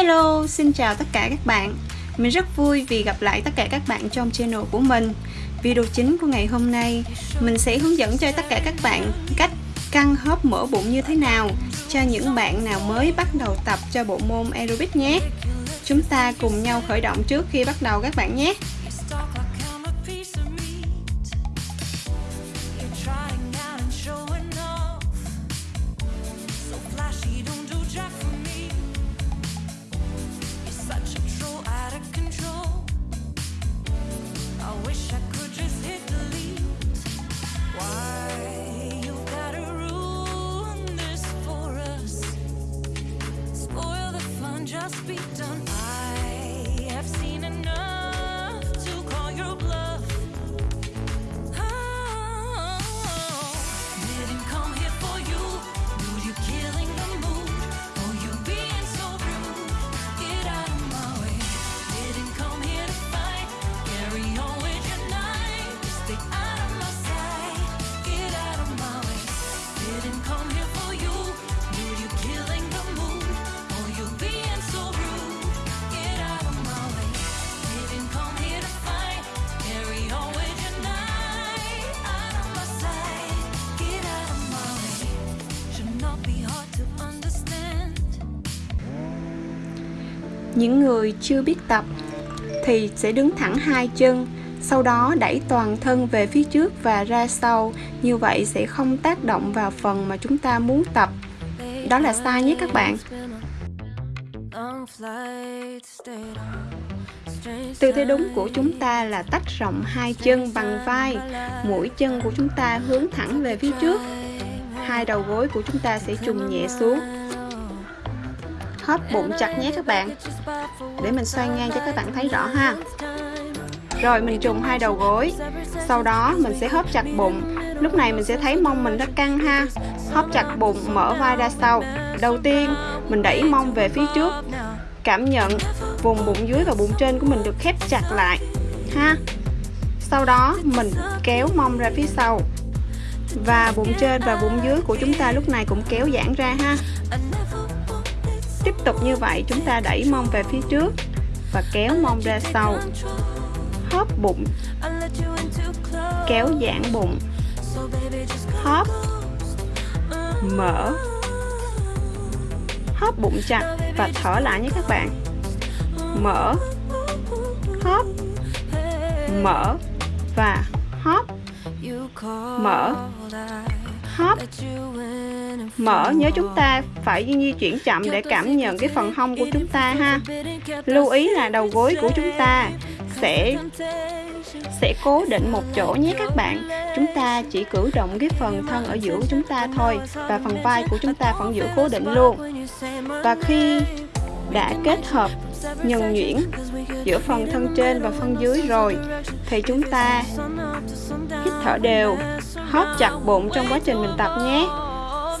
Hello, xin chào tất cả các bạn. Mình rất vui vì gặp lại tất cả các bạn trong channel của mình. Video chính của ngày hôm nay Mình sẽ hướng dẫn cho tất cả các bạn cách căng hớp mỡ bụng như thế nào Cho những bạn nào mới bắt đầu tập cho bộ môn aerobic nhé. Chúng ta cùng nhau khởi động trước khi bắt đầu các bạn nhé. Những người chưa biết tập thì sẽ đứng thẳng hai chân, sau đó đẩy toàn thân về phía trước và ra sau. Như vậy sẽ không tác động vào phần mà chúng ta muốn tập. Đó là sai nhé các bạn. Tư thế đúng của chúng ta là tách rộng hai chân bằng vai. Mũi chân của chúng ta hướng thẳng về phía trước. Hai đầu gối của chúng ta sẽ trùng nhẹ xuống hết bụng chặt nhé các bạn. Để mình xoay ngang cho các bạn thấy rõ ha. Rồi, mình trùng hai đầu gối. Sau đó, mình sẽ hớp chặt bụng. Lúc này mình sẽ thấy mông mình nó căng ha. Hớp chặt bụng, mở vai ra sau. Đầu tiên, mình đẩy mông về phía trước. Cảm nhận vùng bụng dưới và bụng trên của mình được khép chặt lại, ha. Sau đó, mình kéo mông ra phía sau. Và bụng trên và bụng dưới của chúng ta lúc này cũng kéo giãn ra ha. Tiếp tục như vậy, chúng ta đẩy mông về phía trước và kéo mông ra sau. Hóp bụng. Kéo giãn bụng. Hóp. Mở. Hóp bụng chặt và thở lại nhé các bạn. Mở. Hóp. Mở và hóp. Mở hóp mở nhớ chúng ta phải di chuyển chậm để cảm nhận cái phần hông của chúng ta ha. Lưu ý là đầu gối của chúng ta sẽ sẽ cố định một chỗ nhé các bạn. Chúng ta chỉ cử động cái phần thân ở giữa của chúng ta thôi và phần vai của chúng ta vẫn giữ cố định luôn. Và khi đã kết hợp nhuần nhuyễn giữa phần thân trên và phần dưới rồi thì chúng ta hít thở đều hóp chặt bụng trong quá trình mình tập nhé.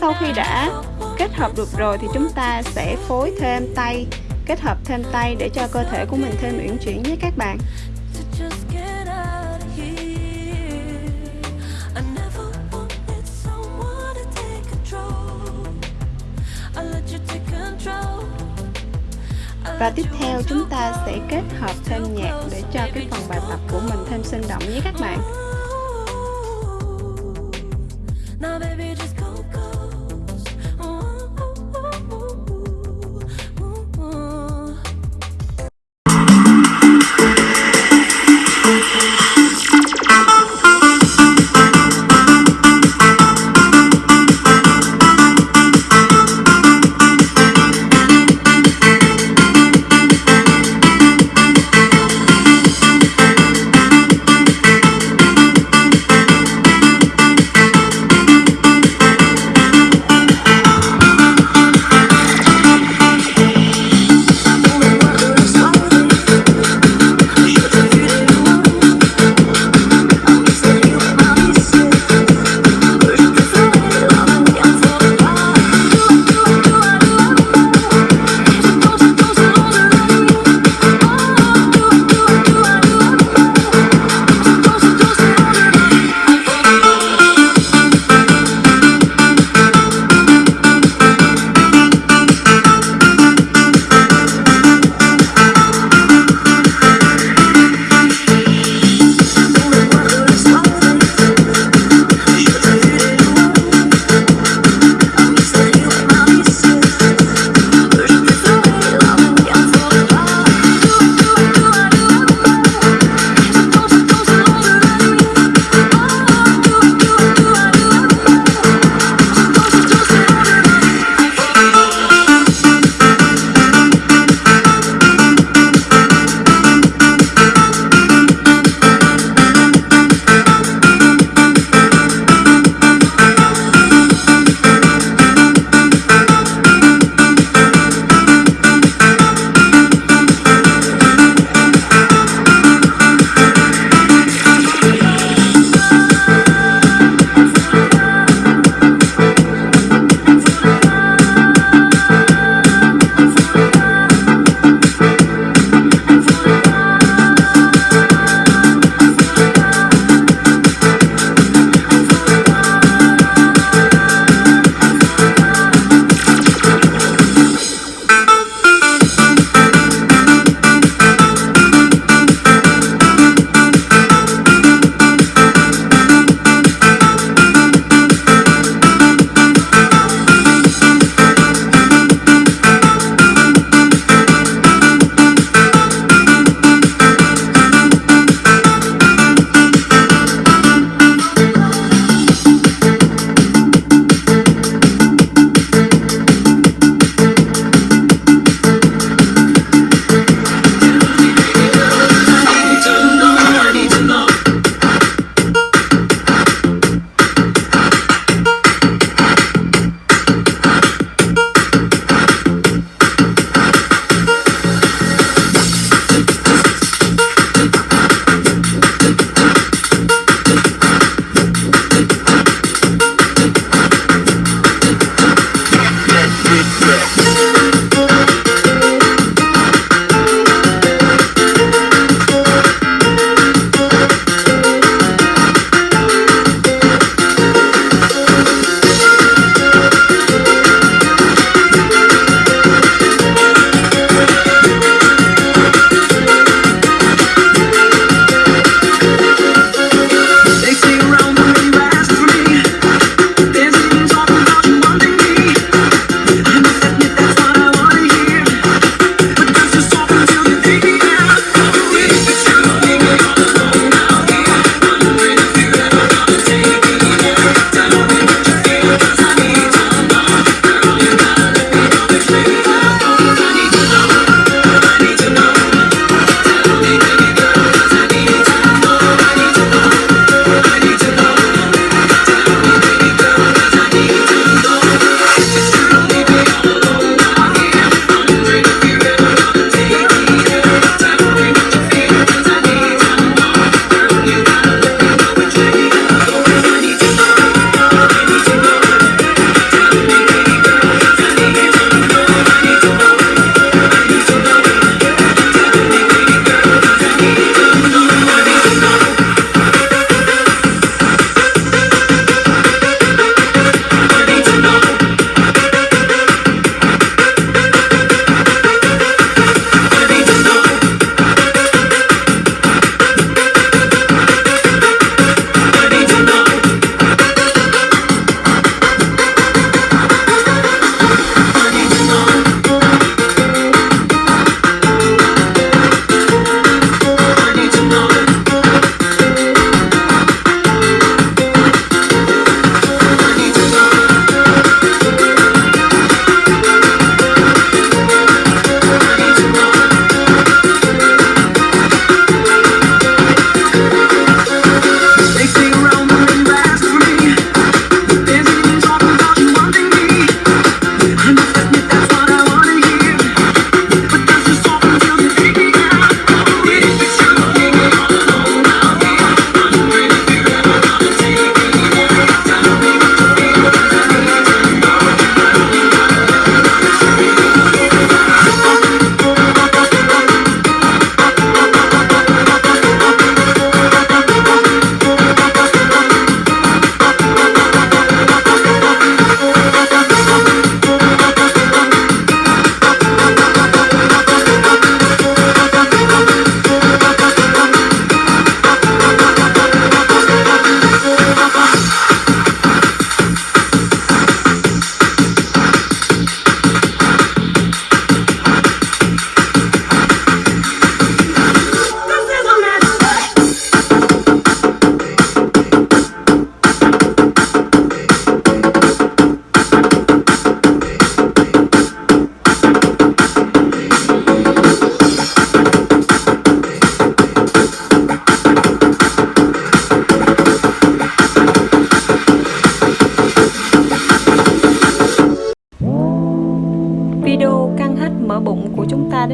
Sau khi đã kết hợp được rồi thì chúng ta sẽ phối thêm tay kết hợp thêm tay để cho cơ thể của mình thêm uyển chuyển nhé các bạn. Và tiếp theo chúng ta sẽ kết hợp thêm nhạc để cho cái phần bài tập của mình thêm sinh động nhé các bạn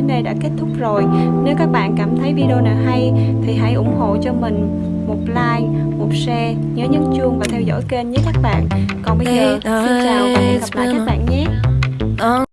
đến đây đã kết thúc rồi. Nếu các bạn cảm thấy video nào hay thì hãy ủng hộ cho mình một like, một share, nhớ nhấn chuông và theo dõi kênh nhé các bạn. Còn bây giờ, xin chào và hẹn gặp lại các bạn nhé